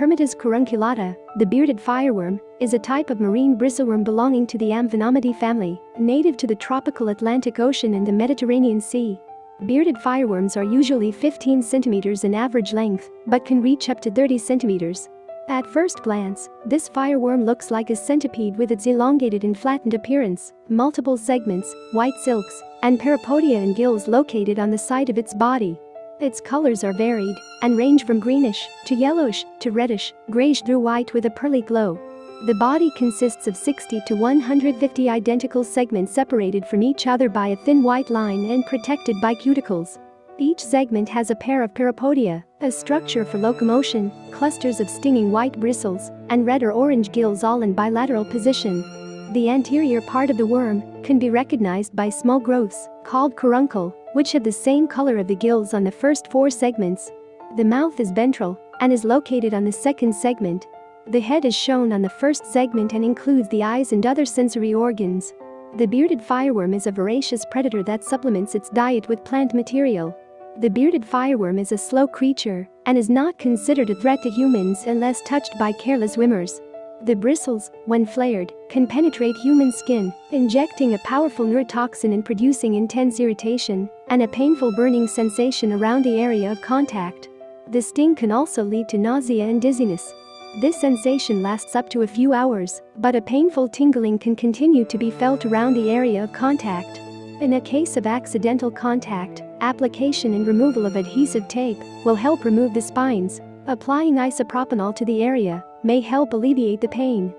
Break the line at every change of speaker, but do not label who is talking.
Hermodice carunculata, the bearded fireworm, is a type of marine bristleworm belonging to the Amphinomidae family, native to the tropical Atlantic Ocean and the Mediterranean Sea. Bearded fireworms are usually 15 centimeters in average length, but can reach up to 30 centimeters. At first glance, this fireworm looks like a centipede with its elongated and flattened appearance, multiple segments, white silks, and parapodia and gills located on the side of its body. Its colors are varied and range from greenish to yellowish to reddish, grayish through white with a pearly glow. The body consists of 60 to 150 identical segments separated from each other by a thin white line and protected by cuticles. Each segment has a pair of parapodia, a structure for locomotion, clusters of stinging white bristles, and red or orange gills all in bilateral position. The anterior part of the worm can be recognized by small growths, called caruncle, which have the same color of the gills on the first four segments. The mouth is ventral and is located on the second segment. The head is shown on the first segment and includes the eyes and other sensory organs. The bearded fireworm is a voracious predator that supplements its diet with plant material. The bearded fireworm is a slow creature and is not considered a threat to humans unless touched by careless swimmers. The bristles, when flared, can penetrate human skin, injecting a powerful neurotoxin and producing intense irritation and a painful burning sensation around the area of contact. The sting can also lead to nausea and dizziness. This sensation lasts up to a few hours, but a painful tingling can continue to be felt around the area of contact. In a case of accidental contact, application and removal of adhesive tape will help remove the spines. Applying isopropanol to the area may help alleviate the pain.